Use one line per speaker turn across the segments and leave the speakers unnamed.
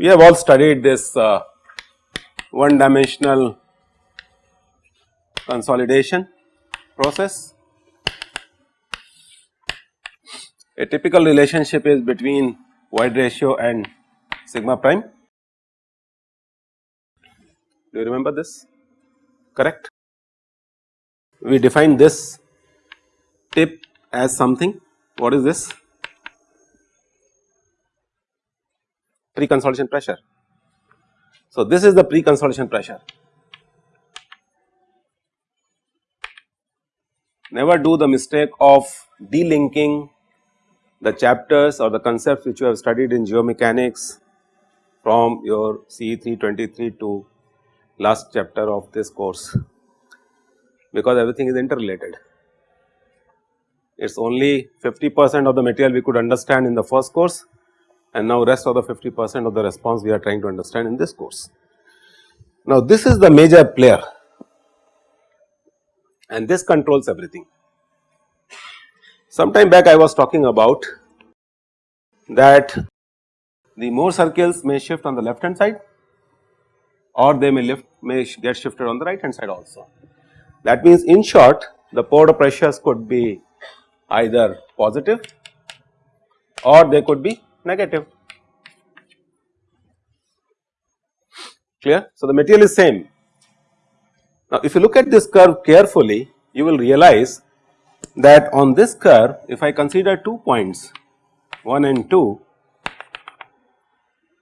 We have all studied this uh, one dimensional consolidation process. A typical relationship is between void ratio and sigma prime. Do you remember this? Correct? We define this tip as something. What is this? Pre-consolidation pressure. So, this is the pre-consolidation pressure. Never do the mistake of delinking the chapters or the concepts which you have studied in geomechanics from your CE 323 to last chapter of this course because everything is interrelated. It is only 50 percent of the material we could understand in the first course and now rest of the 50 percent of the response we are trying to understand in this course. Now this is the major player and this controls everything. Some time back I was talking about that the Mohr circles may shift on the left hand side or they may lift may get shifted on the right hand side also. That means in short the pore pressures could be either positive or they could be negative clear. So, the material is same. Now, if you look at this curve carefully you will realize that on this curve if I consider two points 1 and 2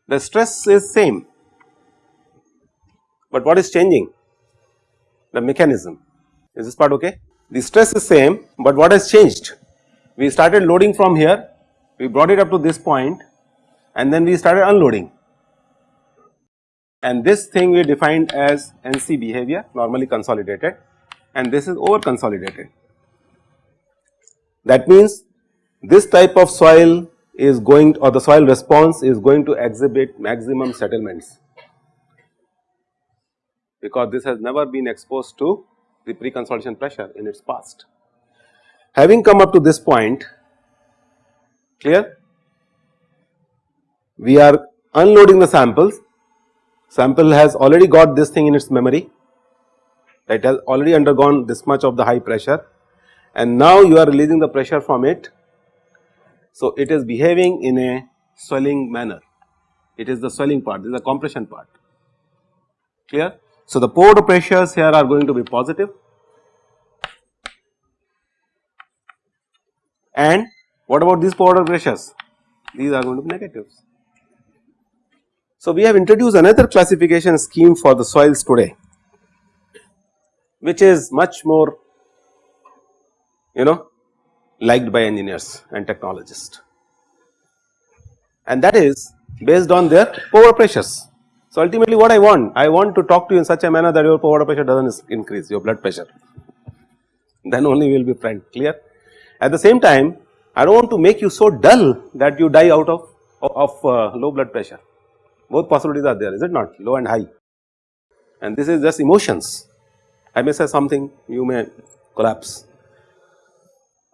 the stress is same, but what is changing? The mechanism. Is this part okay. The stress is same, but what has changed? We started loading from here. We brought it up to this point and then we started unloading. And this thing we defined as NC behavior normally consolidated and this is over consolidated. That means this type of soil is going or the soil response is going to exhibit maximum settlements. Because this has never been exposed to the pre-consolidation pressure in its past. Having come up to this point clear? We are unloading the samples. Sample has already got this thing in its memory. It has already undergone this much of the high pressure and now you are releasing the pressure from it. So, it is behaving in a swelling manner it is the swelling part this is the compression part clear. So, the pore pressures here are going to be positive and what about these pore pressures? These are going to be negatives. So, we have introduced another classification scheme for the soils today which is much more you know liked by engineers and technologists and that is based on their pore pressures. So, ultimately what I want? I want to talk to you in such a manner that your pore pressure does not increase your blood pressure then only we will be friend clear. At the same time I do not want to make you so dull that you die out of, of uh, low blood pressure. Both possibilities are there is it not low and high and this is just emotions. I may say something you may collapse.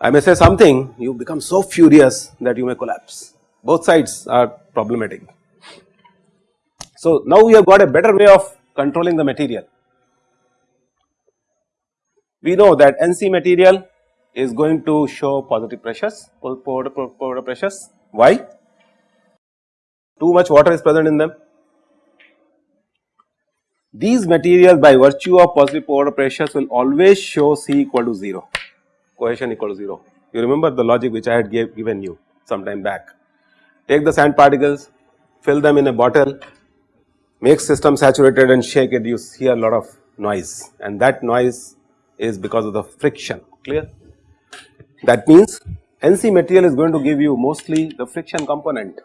I may say something you become so furious that you may collapse both sides are problematic. So, now we have got a better way of controlling the material. We know that NC material is going to show positive pressures, pore pressures. Why? Too much water is present in them. These materials by virtue of positive pore pressures will always show C equal to 0, cohesion equal to 0. You remember the logic which I had gave, given you some time back. Take the sand particles, fill them in a bottle, make system saturated and shake it, you hear a lot of noise and that noise is because of the friction, clear. That means NC material is going to give you mostly the friction component.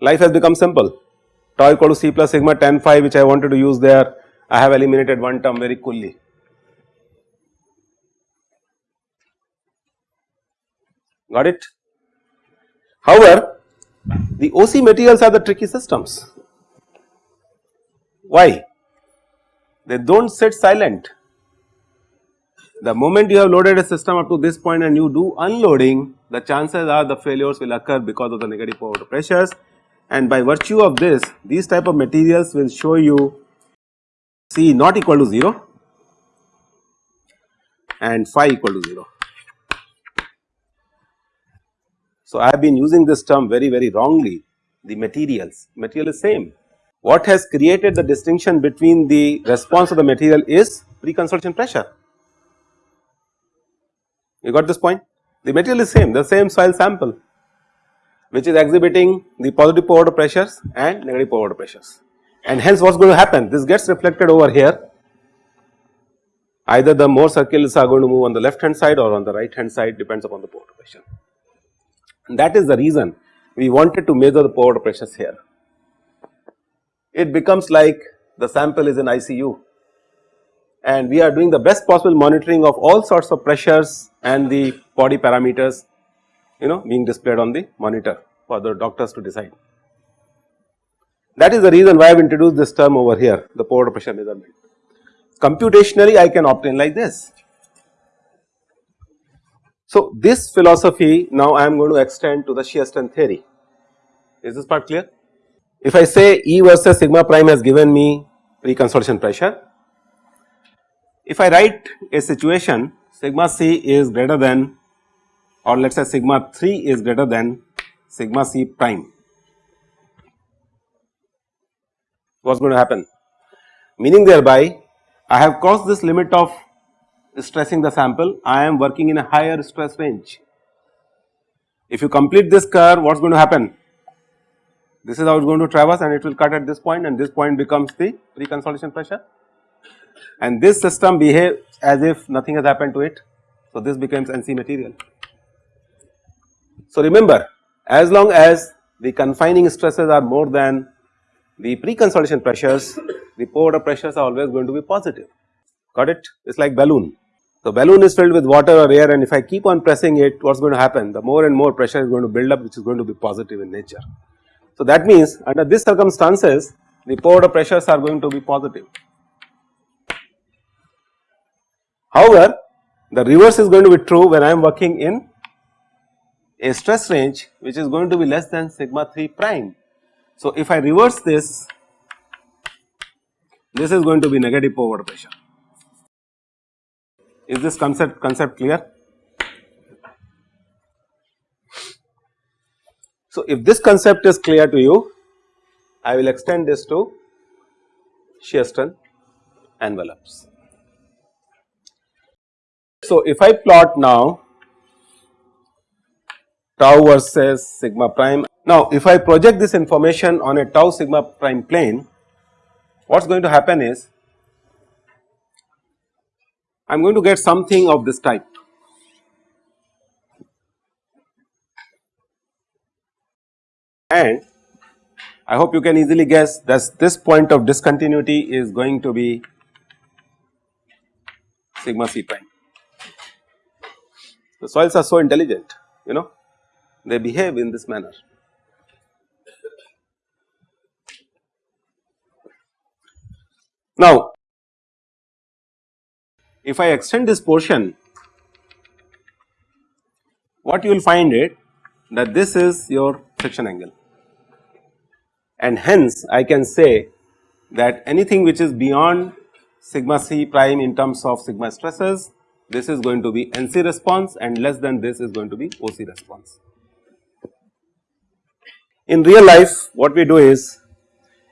Life has become simple tau equal to C plus sigma tan phi which I wanted to use there I have eliminated one term very coolly. Got it? However, The OC materials are the tricky systems. Why? They do not sit silent. The moment you have loaded a system up to this point and you do unloading, the chances are the failures will occur because of the negative pore pressures and by virtue of this, these type of materials will show you C not equal to 0 and phi equal to 0. So, I have been using this term very very wrongly the materials, material is same. What has created the distinction between the response of the material is pre-consolidation pressure. You got this point? The material is same, the same soil sample which is exhibiting the positive pore water pressures and negative pore water pressures. And hence what is going to happen? This gets reflected over here either the Mohr circles are going to move on the left hand side or on the right hand side depends upon the pore pressure. And that is the reason we wanted to measure the pore water pressures here. It becomes like the sample is in ICU and we are doing the best possible monitoring of all sorts of pressures and the body parameters you know being displayed on the monitor for the doctors to decide. That is the reason why I have introduced this term over here the pore water pressure measurement. Computationally I can obtain like this so, this philosophy now I am going to extend to the shear strength theory. Is this part clear? If I say E versus sigma prime has given me pre-consolidation pressure, if I write a situation sigma c is greater than or let us say sigma 3 is greater than sigma c prime, what is going to happen? Meaning thereby I have crossed this limit of stressing the sample, I am working in a higher stress range. If you complete this curve, what is going to happen? This is how it is going to traverse and it will cut at this point and this point becomes the pre-consolidation pressure and this system behaves as if nothing has happened to it. So, this becomes NC material. So, remember as long as the confining stresses are more than the pre-consolidation pressures, the pore pressures are always going to be positive, got it? It is like balloon. The balloon is filled with water or air and if I keep on pressing it what is going to happen the more and more pressure is going to build up which is going to be positive in nature. So that means under these circumstances the pore pressures are going to be positive. However, the reverse is going to be true when I am working in a stress range which is going to be less than sigma 3 prime. So if I reverse this, this is going to be negative pore pressure. Is this concept concept clear? So, if this concept is clear to you, I will extend this to shear strength envelopes. So, if I plot now tau versus sigma prime. Now, if I project this information on a tau sigma prime plane, what is going to happen is I am going to get something of this type. And I hope you can easily guess that this point of discontinuity is going to be sigma c prime. The soils are so intelligent, you know, they behave in this manner. Now, if I extend this portion what you will find it that this is your friction angle and hence I can say that anything which is beyond sigma c prime in terms of sigma stresses this is going to be NC response and less than this is going to be OC response. In real life what we do is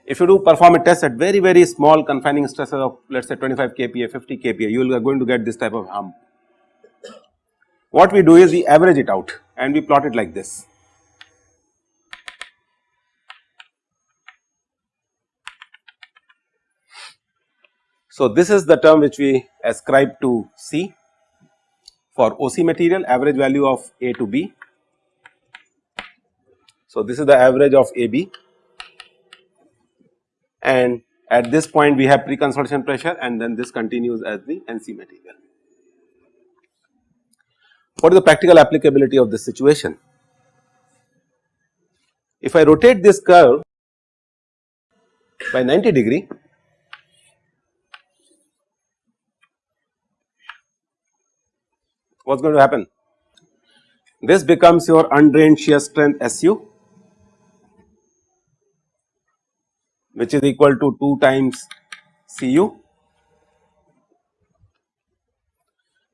if you do perform a test at very very small confining stresses of let us say 25 kPa, 50 kPa, you are going to get this type of hump. What we do is we average it out and we plot it like this. So, this is the term which we ascribe to C for OC material average value of A to B. So, this is the average of AB and at this point we have pre-consolidation pressure and then this continues as the NC material. What is the practical applicability of this situation? if I rotate this curve by 90 degree what is going to happen? This becomes your undrained shear strength SU which is equal to 2 times Cu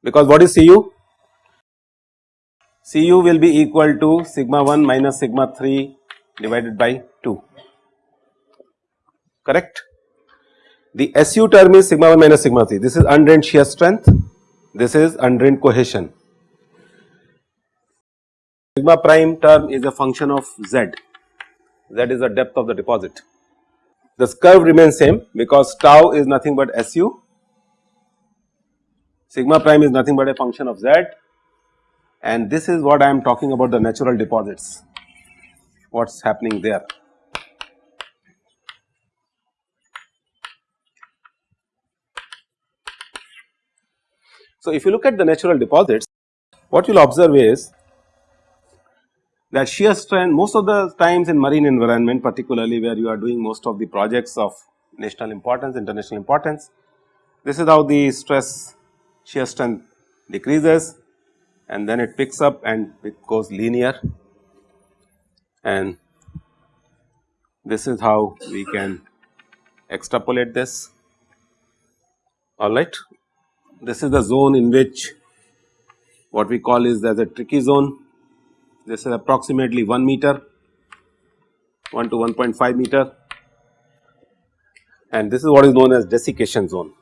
because what is Cu? Cu will be equal to sigma 1 minus sigma 3 divided by 2 correct. The SU term is sigma 1 minus sigma 3 this is undrained shear strength this is undrained cohesion. Sigma prime term is a function of Z, Z is the depth of the deposit. This curve remains same because tau is nothing but SU, sigma prime is nothing but a function of Z. And this is what I am talking about the natural deposits, what is happening there. So, if you look at the natural deposits, what you will observe is that shear strength most of the times in marine environment particularly where you are doing most of the projects of national importance, international importance, this is how the stress shear strength decreases and then it picks up and it goes linear and this is how we can extrapolate this alright. This is the zone in which what we call is as a tricky zone. This is approximately 1 meter, 1 to 1.5 meter and this is what is known as desiccation zone.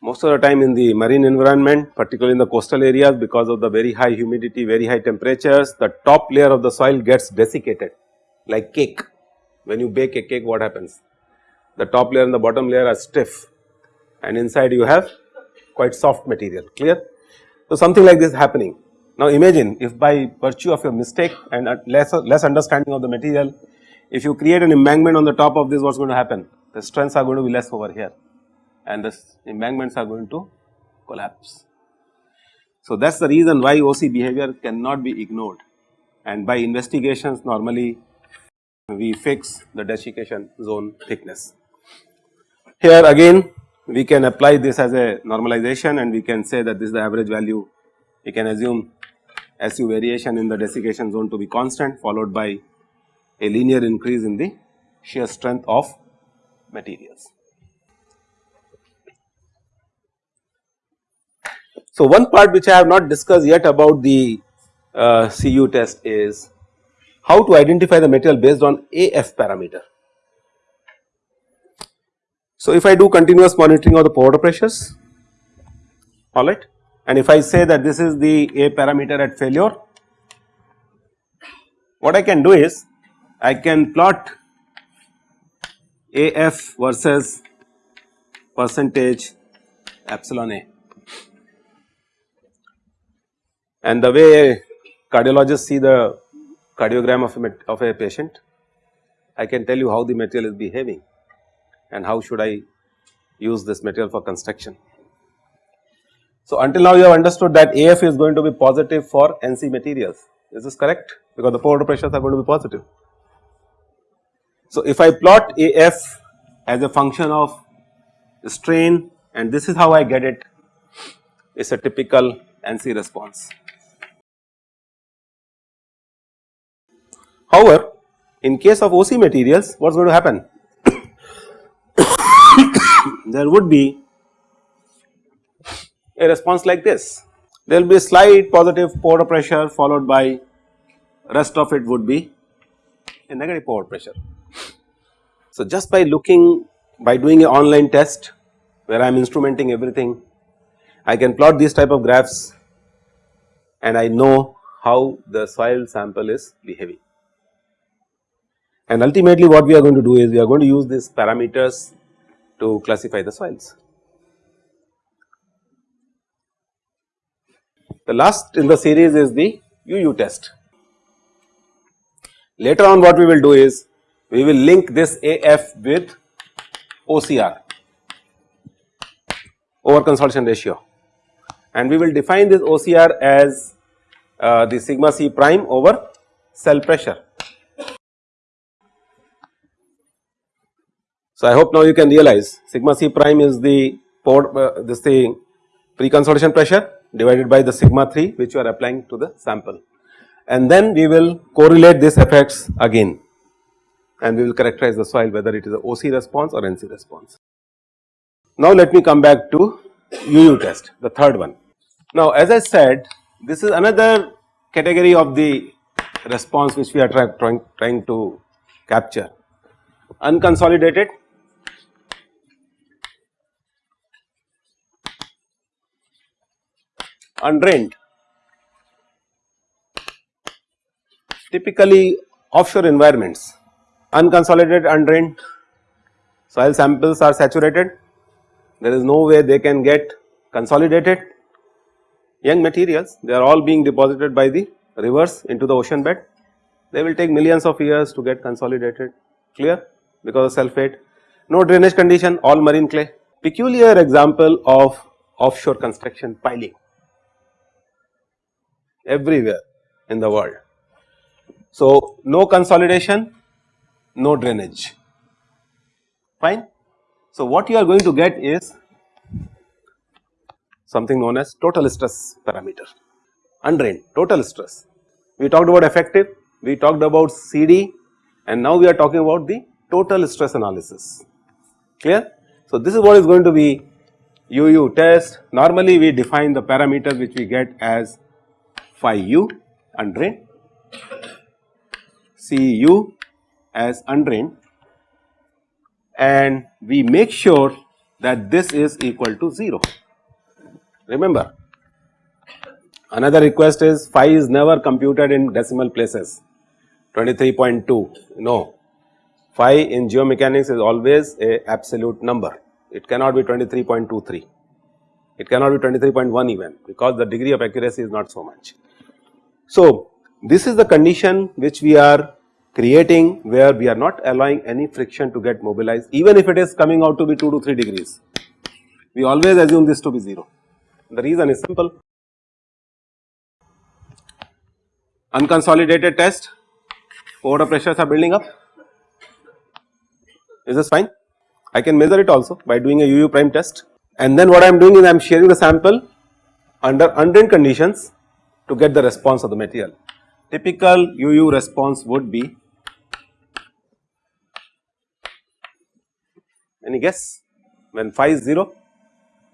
most of the time in the marine environment particularly in the coastal areas because of the very high humidity, very high temperatures the top layer of the soil gets desiccated like cake. When you bake a cake what happens? The top layer and the bottom layer are stiff and inside you have quite soft material clear. So, something like this happening. Now, imagine if by virtue of your mistake and less, less understanding of the material if you create an embankment on the top of this what is going to happen? The strengths are going to be less over here and the embankments are going to collapse. So, that is the reason why OC behavior cannot be ignored and by investigations normally we fix the desiccation zone thickness. Here again we can apply this as a normalization and we can say that this is the average value we can assume SU variation in the desiccation zone to be constant followed by a linear increase in the shear strength of materials. So, one part which I have not discussed yet about the uh, CU test is how to identify the material based on AF parameter. So, if I do continuous monitoring of the water pressures alright and if I say that this is the A parameter at failure, what I can do is I can plot AF versus percentage epsilon A. And the way cardiologists see the cardiogram of a, of a patient, I can tell you how the material is behaving and how should I use this material for construction. So, until now you have understood that AF is going to be positive for NC materials, is this correct? Because the pore pressures are going to be positive. So, if I plot AF as a function of strain and this is how I get it, it is a typical NC response. However, in case of OC materials what is going to happen? There would be a response like this. There will be a slight positive pore pressure followed by rest of it would be a negative pore pressure. So, just by looking by doing an online test where I am instrumenting everything, I can plot these type of graphs and I know how the soil sample is behaving. And ultimately what we are going to do is we are going to use these parameters to classify the soils. The last in the series is the UU test. Later on what we will do is we will link this AF with OCR. over consolidation ratio and we will define this OCR as uh, the sigma c prime over cell pressure. So, I hope now you can realize sigma c prime is the port uh, this the pre-consolidation pressure divided by the sigma 3 which you are applying to the sample and then we will correlate these effects again and we will characterize the soil whether it is a OC response or NC response. Now let me come back to UU test the third one. Now as I said this is another category of the response which we are try, trying, trying to capture unconsolidated undrained. Typically offshore environments. Unconsolidated undrained. Soil samples are saturated. There is no way they can get consolidated. Young materials they are all being deposited by the rivers into the ocean bed. They will take millions of years to get consolidated clear because of sulphate no drainage condition all marine clay. Peculiar example of offshore construction piling everywhere in the world. So, no consolidation, no drainage fine. So, what you are going to get is something known as total stress parameter undrained total stress. We talked about effective, we talked about CD and now we are talking about the total stress analysis clear. So, this is what is going to be UU test normally we define the parameters which we get as phi u undrained, Cu as undrained and we make sure that this is equal to 0. Remember another request is phi is never computed in decimal places. 23.2 no phi in geomechanics is always a absolute number. It cannot be 23.23 it cannot be 23.1 even because the degree of accuracy is not so much. So, this is the condition which we are creating where we are not allowing any friction to get mobilized even if it is coming out to be 2 to 3 degrees. We always assume this to be 0. The reason is simple. Unconsolidated test, water pressures are building up. Is this fine? I can measure it also by doing a UU prime test and then what I am doing is I am shearing the sample under undrained conditions to get the response of the material. Typical UU response would be any guess when phi is 0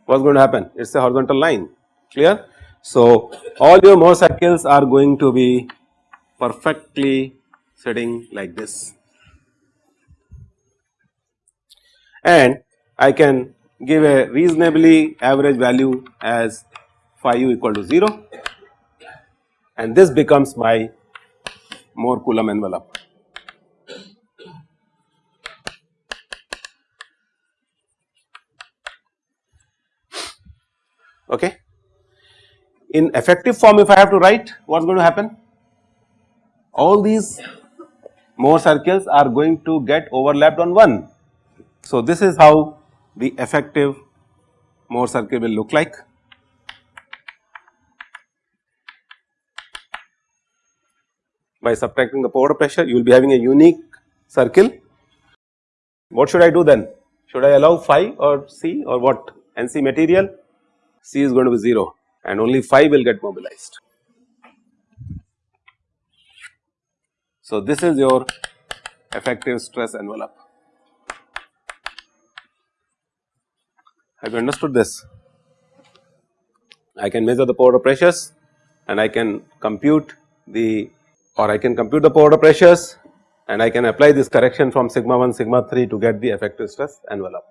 what is going to happen it is a horizontal line clear. So, all your Mohr circles are going to be perfectly sitting like this and I can give a reasonably average value as phi u equal to 0 and this becomes my Mohr Coulomb envelope. Okay. In effective form if I have to write what is going to happen? All these Mohr circles are going to get overlapped on 1. So, this is how the effective Mohr circle will look like. By subtracting the water pressure you will be having a unique circle. What should I do then? Should I allow phi or C or what NC material? C is going to be 0 and only phi will get mobilized. So, this is your effective stress envelope. Have you understood this? I can measure the pore pressures and I can compute the or I can compute the pore pressures and I can apply this correction from sigma 1 sigma 3 to get the effective stress envelope.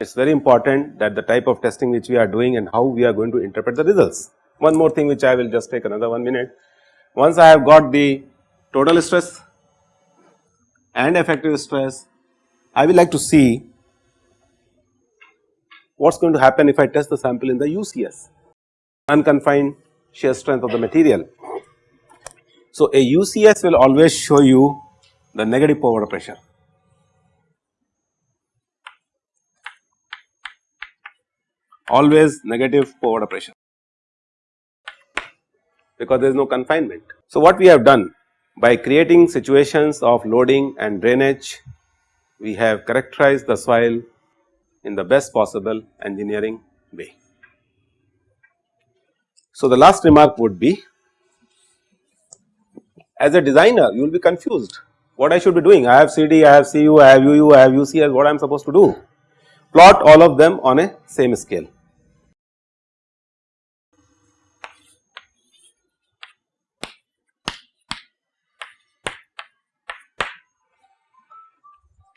It is very important that the type of testing which we are doing and how we are going to interpret the results. One more thing which I will just take another 1 minute. Once I have got the total stress and effective stress, I will like to see what is going to happen if I test the sample in the UCS, unconfined shear strength of the material. So, a UCS will always show you the negative pore pressure. always negative forward pressure because there is no confinement. So, what we have done by creating situations of loading and drainage, we have characterized the soil in the best possible engineering way. So, the last remark would be as a designer you will be confused what I should be doing I have CD, I have CU, I have UU, I have UCS what I am supposed to do plot all of them on a same scale.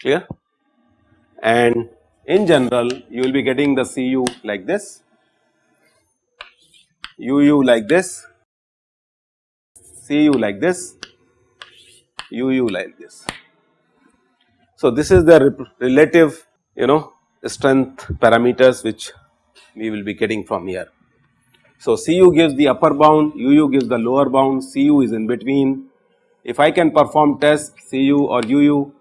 Clear? And in general you will be getting the CU like this, UU like this, CU like this, UU like this. So, this is the relative you know strength parameters which we will be getting from here. So, Cu gives the upper bound, Uu gives the lower bound, Cu is in between. If I can perform test Cu or Uu,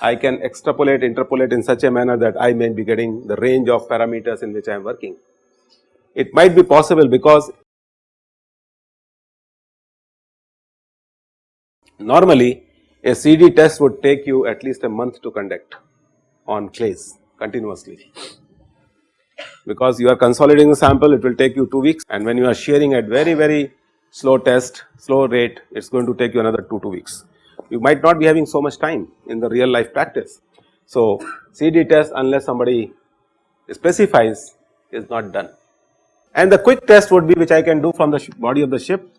I can extrapolate, interpolate in such a manner that I may be getting the range of parameters in which I am working. It might be possible because normally a CD test would take you at least a month to conduct on clays continuously because you are consolidating the sample it will take you 2 weeks and when you are shearing at very very slow test slow rate it is going to take you another 2 2 weeks. You might not be having so much time in the real life practice. So, CD test unless somebody specifies is not done and the quick test would be which I can do from the body of the ship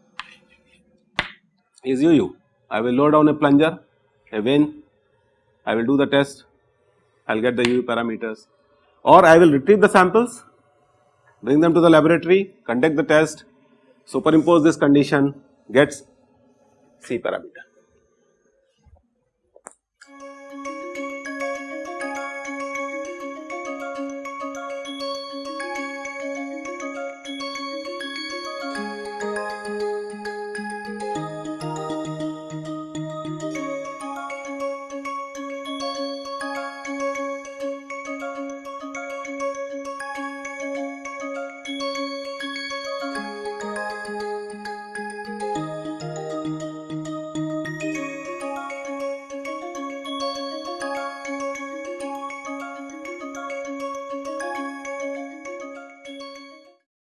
is UU. I will load down a plunger, a vane, I will do the test. I will get the UU parameters. Or I will retrieve the samples, bring them to the laboratory, conduct the test, superimpose this condition, gets C parameter.